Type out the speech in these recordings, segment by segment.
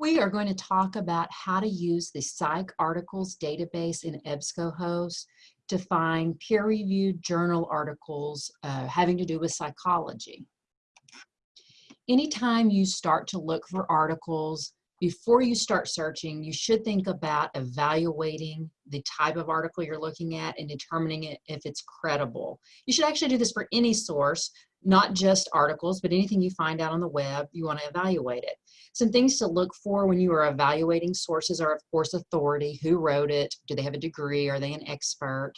We are going to talk about how to use the PsycArticles database in EBSCOhost to find peer-reviewed journal articles uh, having to do with psychology. Anytime you start to look for articles, before you start searching, you should think about evaluating the type of article you're looking at and determining it if it's credible. You should actually do this for any source, not just articles, but anything you find out on the web, you want to evaluate it. Some things to look for when you are evaluating sources are, of course, authority. Who wrote it? Do they have a degree? Are they an expert?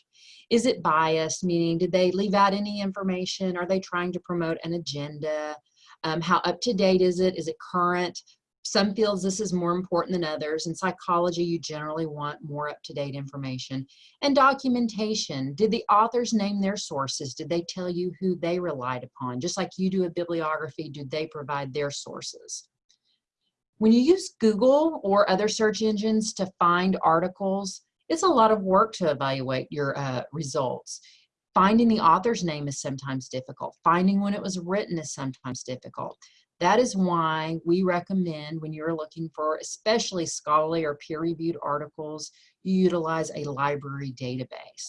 Is it biased, meaning did they leave out any information? Are they trying to promote an agenda? Um, how up to date is it? Is it current? Some fields this is more important than others. In psychology, you generally want more up-to-date information. And documentation. Did the authors name their sources? Did they tell you who they relied upon? Just like you do a bibliography, do they provide their sources? When you use Google or other search engines to find articles, it's a lot of work to evaluate your uh, results. Finding the author's name is sometimes difficult. Finding when it was written is sometimes difficult. That is why we recommend when you're looking for especially scholarly or peer-reviewed articles, you utilize a library database.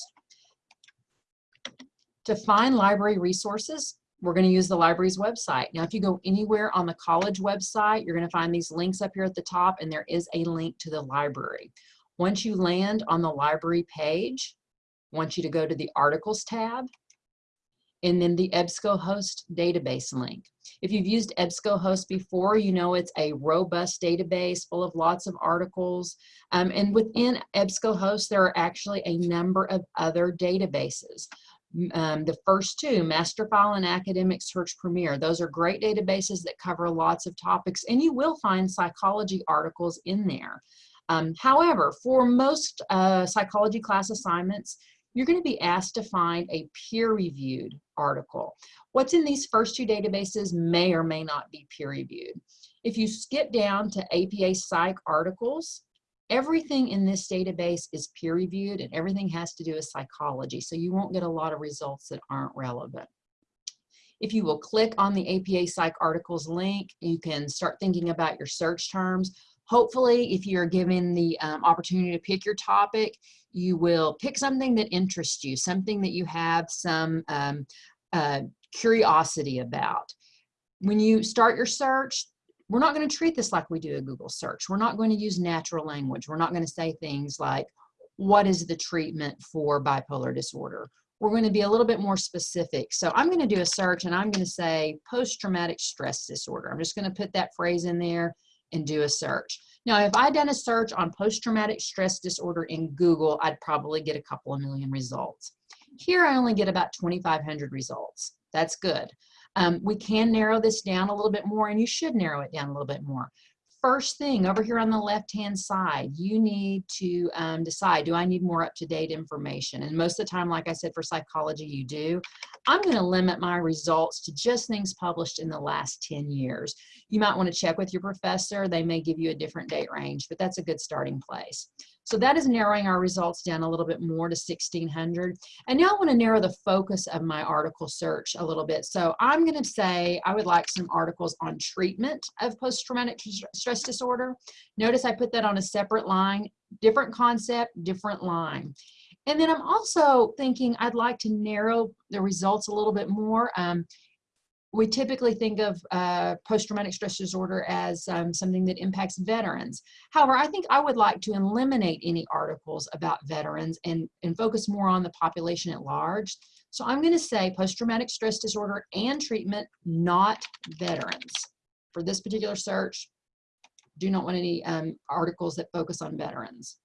To find library resources, we're going to use the library's website. Now, if you go anywhere on the college website, you're going to find these links up here at the top, and there is a link to the library. Once you land on the library page, I want you to go to the articles tab, and then the EBSCOhost database link. If you've used EBSCOhost before, you know it's a robust database full of lots of articles. Um, and within EBSCOhost, there are actually a number of other databases. Um, the first two, Masterfile and Academic Search Premier, those are great databases that cover lots of topics, and you will find psychology articles in there. Um, however, for most uh, psychology class assignments, you're going to be asked to find a peer-reviewed article. What's in these first two databases may or may not be peer-reviewed. If you skip down to APA PsycArticles, everything in this database is peer-reviewed and everything has to do with psychology, so you won't get a lot of results that aren't relevant. If you will click on the APA PsycArticles link, you can start thinking about your search terms. Hopefully, if you're given the um, opportunity to pick your topic, you will pick something that interests you, something that you have some um, uh, curiosity about. When you start your search, we're not going to treat this like we do a Google search. We're not going to use natural language. We're not going to say things like, what is the treatment for bipolar disorder? We're going to be a little bit more specific. So I'm going to do a search and I'm going to say post-traumatic stress disorder. I'm just going to put that phrase in there and do a search. Now, if I'd done a search on post-traumatic stress disorder in Google, I'd probably get a couple of million results. Here, I only get about 2,500 results. That's good. Um, we can narrow this down a little bit more, and you should narrow it down a little bit more first thing over here on the left hand side you need to um, decide do I need more up-to-date information and most of the time like I said for psychology you do I'm going to limit my results to just things published in the last 10 years you might want to check with your professor they may give you a different date range but that's a good starting place so that is narrowing our results down a little bit more to 1600. And now I want to narrow the focus of my article search a little bit. So I'm going to say I would like some articles on treatment of post-traumatic stress disorder. Notice I put that on a separate line, different concept, different line. And then I'm also thinking I'd like to narrow the results a little bit more. Um, we typically think of uh, post-traumatic stress disorder as um, something that impacts veterans. However, I think I would like to eliminate any articles about veterans and, and focus more on the population at large. So I'm going to say post-traumatic stress disorder and treatment, not veterans. For this particular search, do not want any um, articles that focus on veterans.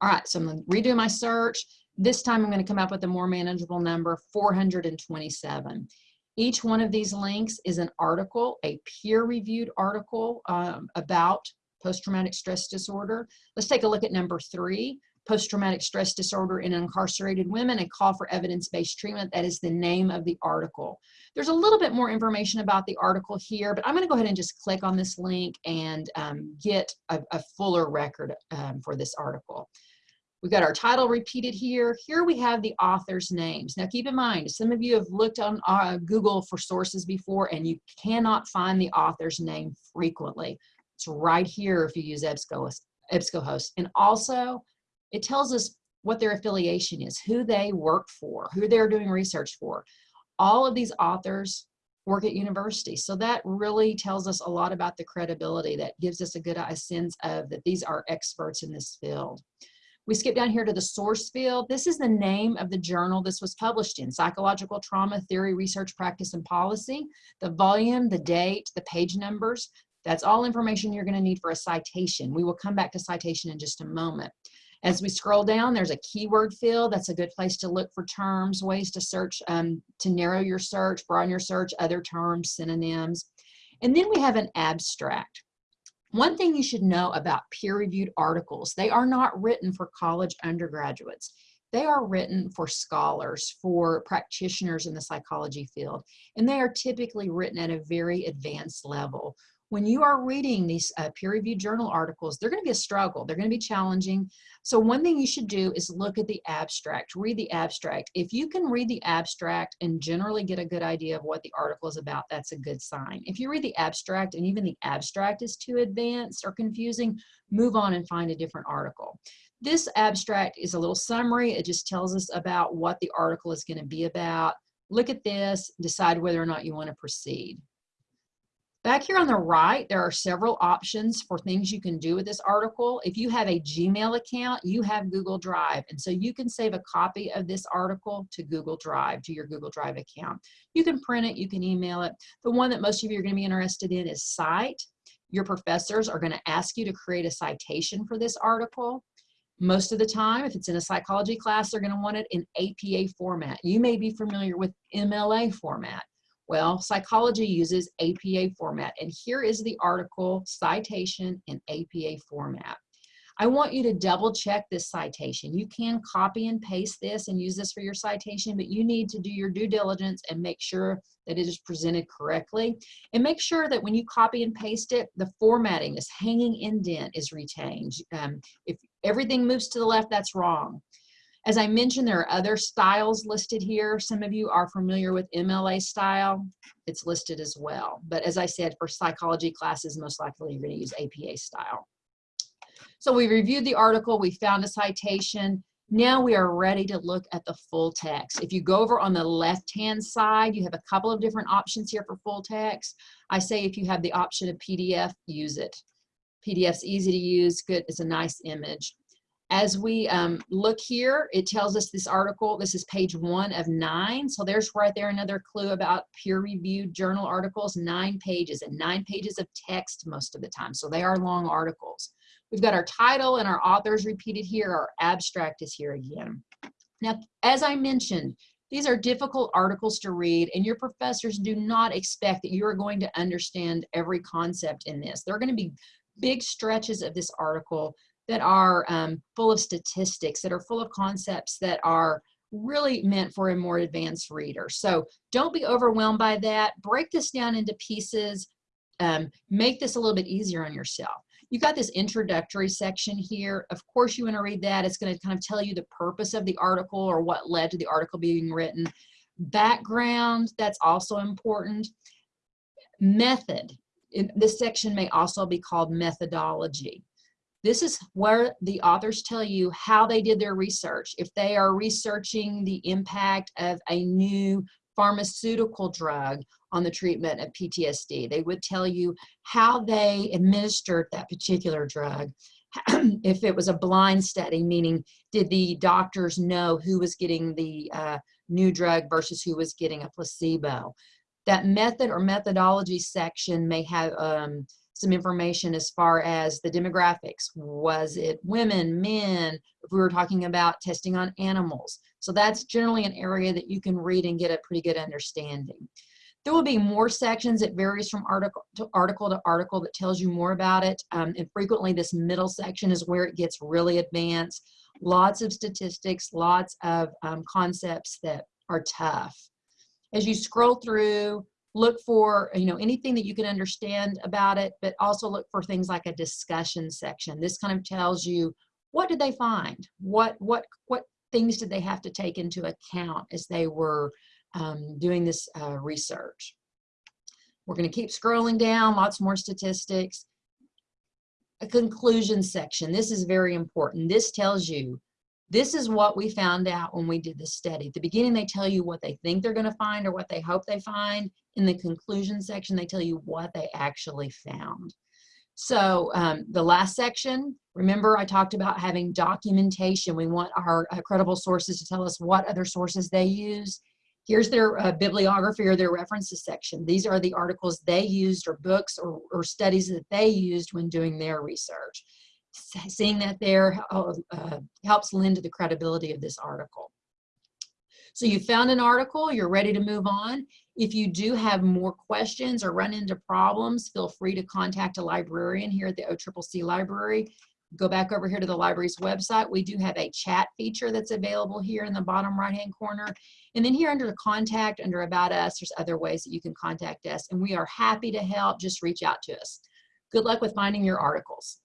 All right, so I'm going to redo my search. This time I'm going to come up with a more manageable number, 427. Each one of these links is an article, a peer-reviewed article um, about post-traumatic stress disorder. Let's take a look at number three, post-traumatic stress disorder in incarcerated women, a call for evidence-based treatment. That is the name of the article. There's a little bit more information about the article here, but I'm gonna go ahead and just click on this link and um, get a, a, fuller record um, for this article. We've got our title repeated here. Here we have the author's names. Now keep in mind, some of you have looked on uh, Google for sources before and you cannot find the author's name frequently. It's right here if you use EBSCO, EBSCOhost. And also, it tells us what their affiliation is, who they work for, who they're doing research for. All of these authors work at universities. So that really tells us a lot about the credibility that gives us a good sense of that these are experts in this field. We skip down here to the source field. This is the name of the journal this was published in, Psychological Trauma Theory, Research, Practice, and Policy. The volume, the date, the page numbers, that's all information you're gonna need for a citation. We will come back to citation in just a moment. As we scroll down, there's a keyword field. That's a good place to look for terms, ways to search, um, to narrow your search, broaden your search, other terms, synonyms. And then we have an abstract. One thing you should know about peer-reviewed articles, they are not written for college undergraduates. They are written for scholars, for practitioners in the psychology field, and they are typically written at a very advanced level when you are reading these uh, peer-reviewed journal articles, they're going to be a struggle. They're going to be challenging. So one thing you should do is look at the abstract, read the abstract. If you can read the abstract and generally get a good idea of what the article is about, that's a good sign. If you read the abstract and even the abstract is too advanced or confusing, move on and find a different article. This abstract is a little summary. It just tells us about what the article is going to be about. Look at this, decide whether or not you want to proceed. Back here on the right, there are several options for things you can do with this article. If you have a Gmail account, you have Google Drive. And so you can save a copy of this article to Google Drive, to your Google Drive account. You can print it, you can email it. The one that most of you are gonna be interested in is Cite. Your professors are gonna ask you to create a citation for this article. Most of the time, if it's in a psychology class, they're gonna want it in APA format. You may be familiar with MLA format. Well, psychology uses APA format, and here is the article citation in APA format. I want you to double check this citation. You can copy and paste this and use this for your citation, but you need to do your due diligence and make sure that it is presented correctly. And make sure that when you copy and paste it, the formatting, this hanging indent is retained. Um, if everything moves to the left, that's wrong. As I mentioned, there are other styles listed here. Some of you are familiar with MLA style. It's listed as well. But as I said, for psychology classes, most likely you're going to use APA style. So we reviewed the article, we found a citation. Now we are ready to look at the full text. If you go over on the left-hand side, you have a couple of different options here for full text. I say if you have the option of PDF, use it. PDF's easy to use, good, it's a nice image. As we um, look here, it tells us this article, this is page one of nine. So there's right there another clue about peer-reviewed journal articles, nine pages and nine pages of text most of the time. So they are long articles. We've got our title and our authors repeated here. Our abstract is here again. Now, as I mentioned, these are difficult articles to read and your professors do not expect that you are going to understand every concept in this. There are going to be big stretches of this article that are um, full of statistics, that are full of concepts that are really meant for a more advanced reader. So don't be overwhelmed by that. Break this down into pieces. Um, make this a little bit easier on yourself. You've got this introductory section here. Of course you want to read that. It's going to kind of tell you the purpose of the article or what led to the article being written. Background, that's also important. Method. this section may also be called methodology. This is where the authors tell you how they did their research. If they are researching the impact of a new pharmaceutical drug on the treatment of PTSD, they would tell you how they administered that particular drug. if it was a blind study, meaning did the doctors know who was getting the uh, new drug versus who was getting a placebo. That method or methodology section may have um, some information as far as the demographics. Was it women, men, if we were talking about testing on animals. So that's generally an area that you can read and get a pretty good understanding. There will be more sections. It varies from article to article to article that tells you more about it. Um, and frequently this middle section is where it gets really advanced. Lots of statistics, lots of um, concepts that are tough. As you scroll through, look for you know anything that you can understand about it but also look for things like a discussion section this kind of tells you what did they find what what what things did they have to take into account as they were um, doing this uh, research we're going to keep scrolling down lots more statistics a conclusion section. This is very important. This tells you, this is what we found out when we did the study. At the beginning, they tell you what they think they're going to find or what they hope they find. In the conclusion section, they tell you what they actually found. So um, the last section, remember I talked about having documentation. We want our uh, credible sources to tell us what other sources they use. Here's their uh, bibliography or their references section. These are the articles they used or books or, or studies that they used when doing their research. Seeing that there uh, uh, helps lend to the credibility of this article. So you found an article, you're ready to move on. If you do have more questions or run into problems, feel free to contact a librarian here at the OCCC Library. Go back over here to the library's website. We do have a chat feature that's available here in the bottom right-hand corner. And then here under the contact, under about us, there's other ways that you can contact us. And we are happy to help. Just reach out to us. Good luck with finding your articles.